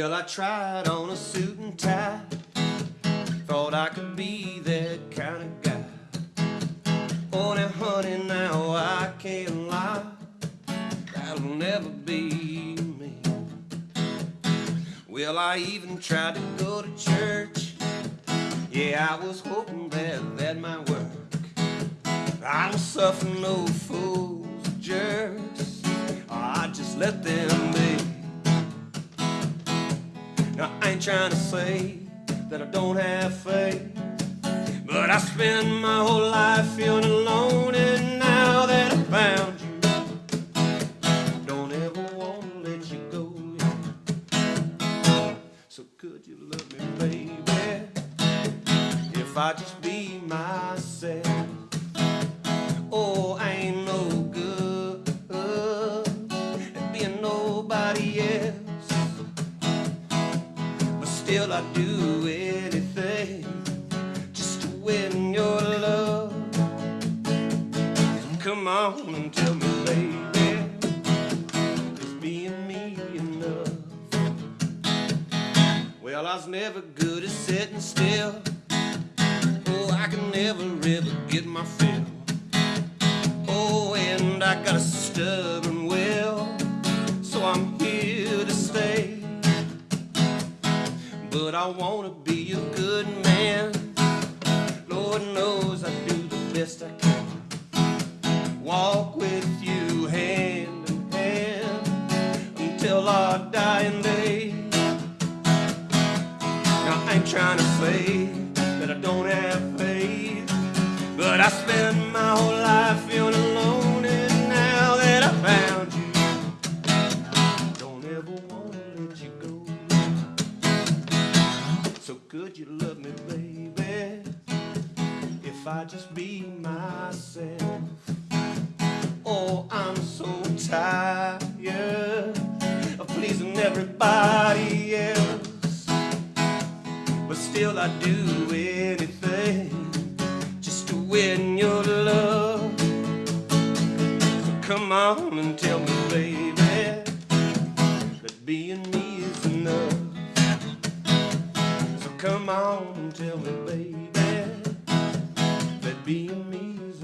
Well, I tried on a suit and tie. Thought I could be that kind of guy. Oh, now, honey, now I can't lie. That'll never be me. Well, I even tried to go to church. Yeah, I was hoping that that might work. I don't suffer no fools, jerks. I just let them Now, I ain't trying to say that I don't have faith, but I spend my whole life feeling alone, and now that I found you, don't ever want to let you go. So could you love me, baby, if I just be myself? Oh, But still I do anything just to win your love. Come on and tell me, baby, is being me enough? Well, I was never good at sitting still. Oh, I can never ever get my fill. Oh, and I got a stubborn I wanna be a good man. Lord knows I do the best I can. Walk with you hand in hand until our dying day. Now I ain't trying to say that I don't have faith, but I spend my whole could you love me, baby, if I just be myself? Oh, I'm so tired of pleasing everybody else. But still I do anything just to win your love. So come on and tell me, me, baby, that me is